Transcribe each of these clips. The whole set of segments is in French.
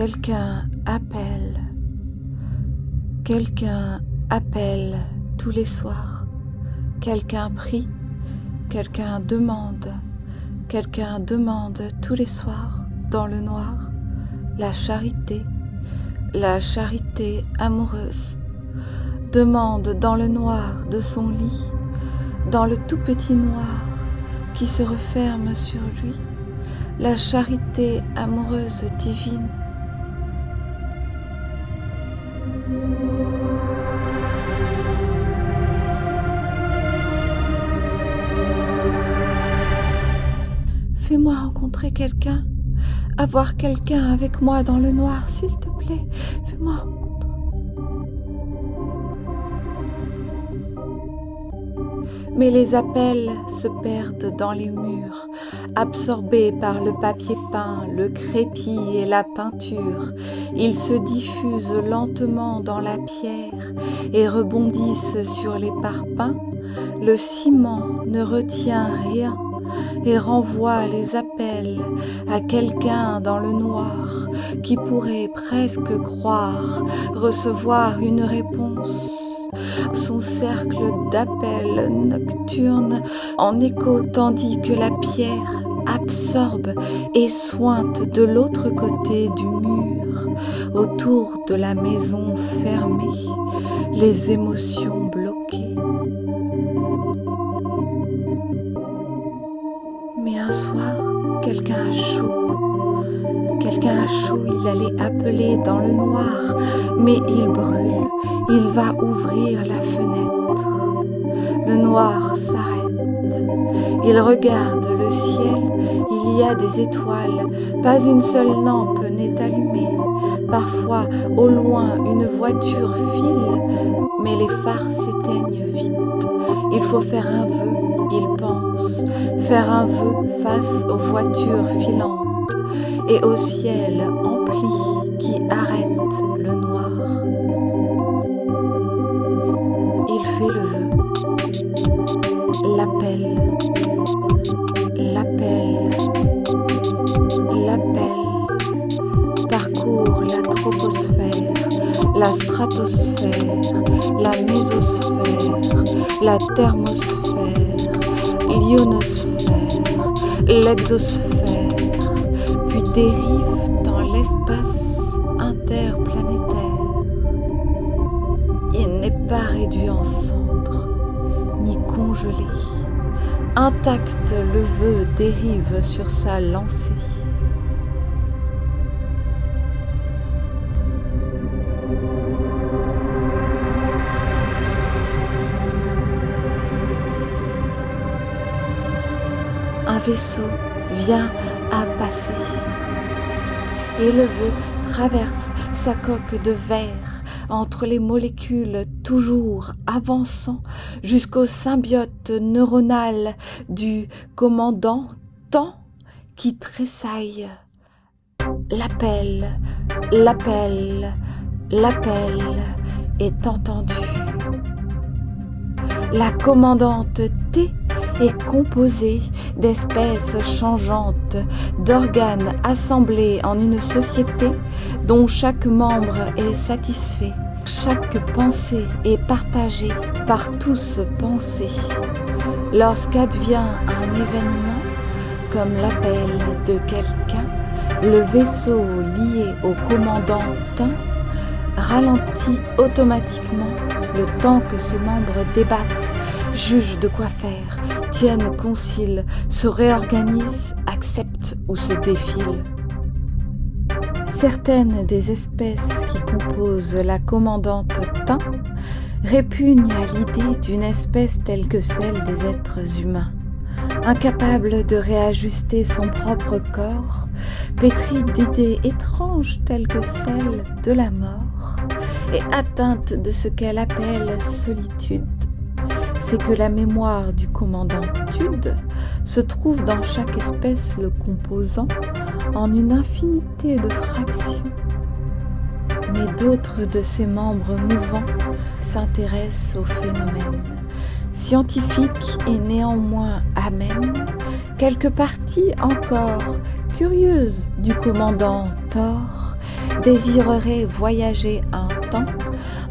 Quelqu'un appelle. Quelqu'un appelle tous les soirs. Quelqu'un prie. Quelqu'un demande. Quelqu'un demande tous les soirs dans le noir. La charité. La charité amoureuse. Demande dans le noir de son lit. Dans le tout petit noir qui se referme sur lui. La charité amoureuse divine Fais-moi rencontrer quelqu'un, avoir quelqu'un avec moi dans le noir, s'il te plaît. Fais-moi rencontrer. Mais les appels se perdent dans les murs, absorbés par le papier peint, le crépi et la peinture. Ils se diffusent lentement dans la pierre et rebondissent sur les parpaings. Le ciment ne retient rien et renvoie les appels à quelqu'un dans le noir qui pourrait presque croire recevoir une réponse. Son cercle d'appels nocturnes en écho tandis que la pierre absorbe et sointe de l'autre côté du mur, autour de la maison fermée, les émotions bloquées. Mais un soir, quelqu'un a chaud. Quelqu'un a chaud, il allait appeler dans le noir, mais il brûle. Il va ouvrir la fenêtre. Le noir s'arrête. Il regarde le ciel. Il y a des étoiles. Pas une seule lampe n'est allumée. Parfois, au loin, une voiture file, mais les phares s'éteignent vite. Il faut faire un vœu, il pense, faire un vœu face aux voitures filantes et au ciel empli qui arrête le noir. Il fait le vœu, l'appel, l'appel, l'appel, parcourt la troposphère, la stratosphère, la mésosphère, la thermosphère, l'ionosphère, l'exosphère, puis dérive dans l'espace interplanétaire. Il n'est pas réduit en cendres, ni congelé. Intact, le vœu dérive sur sa lancée. Vaisseau vient à passer et le vœu traverse sa coque de verre entre les molécules toujours avançant jusqu'au symbiote neuronal du commandant temps qui tressaille. L'appel, l'appel, l'appel est entendu. La commandante T est composée d'espèces changeantes, d'organes assemblés en une société dont chaque membre est satisfait. Chaque pensée est partagée par tous pensés. Lorsqu'advient un événement, comme l'appel de quelqu'un, le vaisseau lié au commandant ralentit automatiquement le temps que ses membres débattent, jugent de quoi faire, tiennent concile, se réorganisent, acceptent ou se défilent. Certaines des espèces qui composent la commandante Tin répugnent à l'idée d'une espèce telle que celle des êtres humains. Incapable de réajuster son propre corps, pétrie d'idées étranges telles que celle de la mort, et atteinte de ce qu'elle appelle solitude, c'est que la mémoire du commandant Tude se trouve dans chaque espèce le composant en une infinité de fractions. Mais d'autres de ses membres mouvants s'intéressent au phénomène scientifique et néanmoins amène, quelques parties encore curieuses du commandant Thor désirerait voyager un temps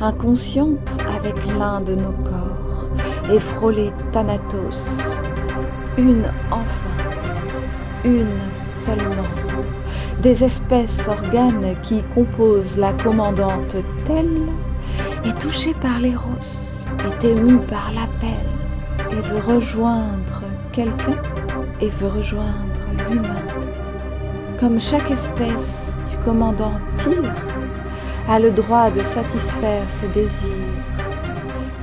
inconsciente avec l'un de nos corps et frôler Thanatos, une enfin, une seulement, des espèces organes qui composent la commandante telle, est touchée par l'éros, est émue par l'appel et veut rejoindre quelqu'un et veut rejoindre l'humain. Comme chaque espèce du commandant tire, a le droit de satisfaire ses désirs,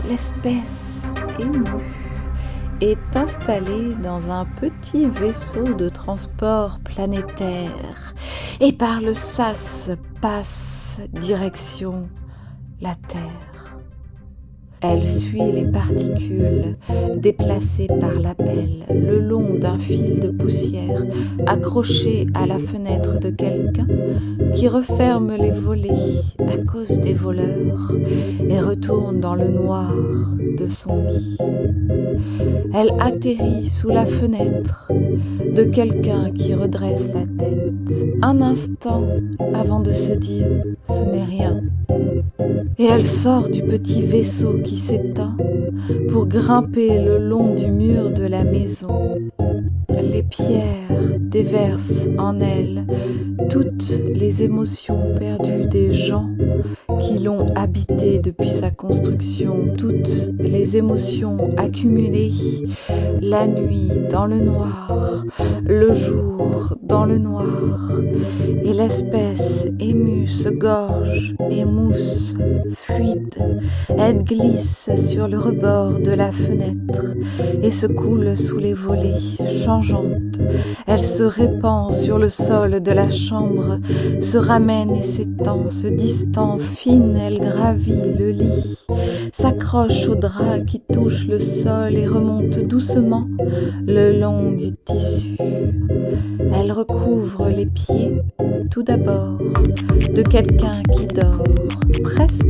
l'espèce est installée dans un petit vaisseau de transport planétaire et par le sas passe direction la Terre. Elle suit les particules déplacées par l'appel le long d'un fil de poussière accroché à la fenêtre de quelqu'un qui referme les volets à cause des voleurs et retourne dans le noir de son lit. Elle atterrit sous la fenêtre de quelqu'un qui redresse la tête un instant avant de se dire ⁇ ce n'est rien ⁇ et elle sort du petit vaisseau qui s'éteint pour grimper le long du mur de la maison. Les pierres déversent en elle toutes les émotions perdues des gens qui l'ont habité depuis sa construction, toutes les émotions accumulées la nuit dans le noir, le jour dans le noir, et l'espèce émue se gorge, émousse, fluide, elle glisse sur le rebord de la fenêtre et se coule sous les volets, changeante. Elle se répand sur le sol de la chambre, se ramène et s'étend, se distend, fine, elle gravit le lit, s'accroche au drap qui touche le sol et remonte doucement le long du tissu. Elle recouvre les pieds tout d'abord de quelqu'un qui dort, presque,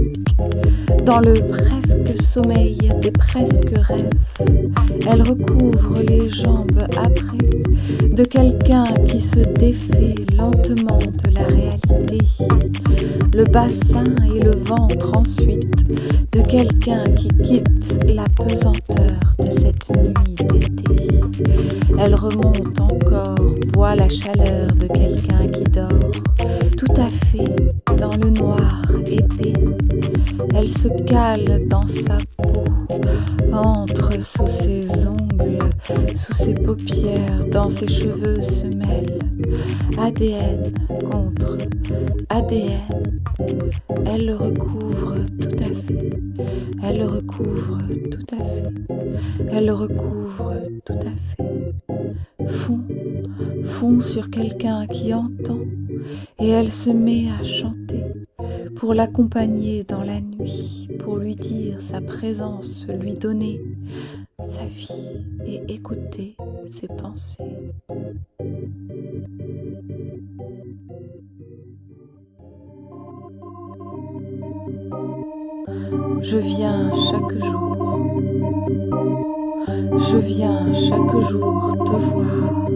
dans le presque sommeil des presque rêves. Elle recouvre les jambes après de quelqu'un qui se défait lentement de la réalité. Le bassin et le ventre ensuite de quelqu'un qui quitte la pesanteur de cette nuit d'été. Elle remonte encore, boit la chaleur de quelqu'un qui dort, tout à fait dans le noir cale dans sa peau, entre sous ses ongles, sous ses paupières, dans ses cheveux se mêle. ADN contre ADN. Elle le recouvre tout à fait. Elle le recouvre tout à fait. Elle le recouvre tout à fait. Fond, fond sur quelqu'un qui entend et elle se met à chanter pour l'accompagner dans la nuit, pour lui dire sa présence, lui donner sa vie et écouter ses pensées. Je viens chaque jour. Je viens chaque jour te voir.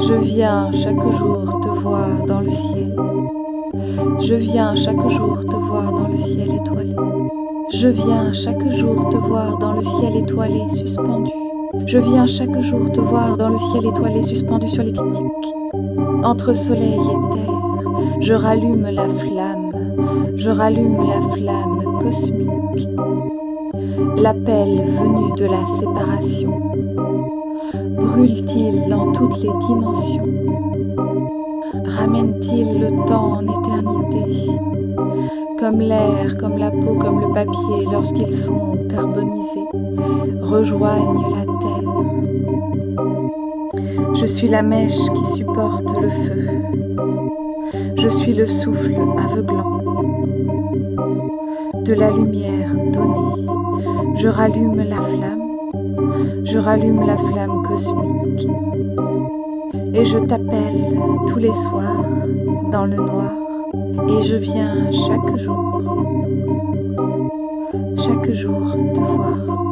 Je viens chaque jour te voir dans le ciel. Je viens chaque jour te voir dans le ciel étoilé. Je viens chaque jour te voir dans le ciel étoilé suspendu. Je viens chaque jour te voir dans le ciel étoilé suspendu sur l'écliptique. Entre soleil et terre, je rallume la flamme, je rallume la flamme cosmique. L'appel venu de la séparation brûle-t-il dans toutes les dimensions? Ramène-t-il le temps en éternité? Comme l'air, comme la peau, comme le papier lorsqu'ils sont carbonisés, rejoignent la terre. Je suis la mèche qui supporte le feu. Je suis le souffle aveuglant de la lumière donnée. Je rallume la flamme, je rallume la flamme cosmique. Et je t'appelle tous les soirs dans le noir. Et je viens chaque jour, chaque jour te voir.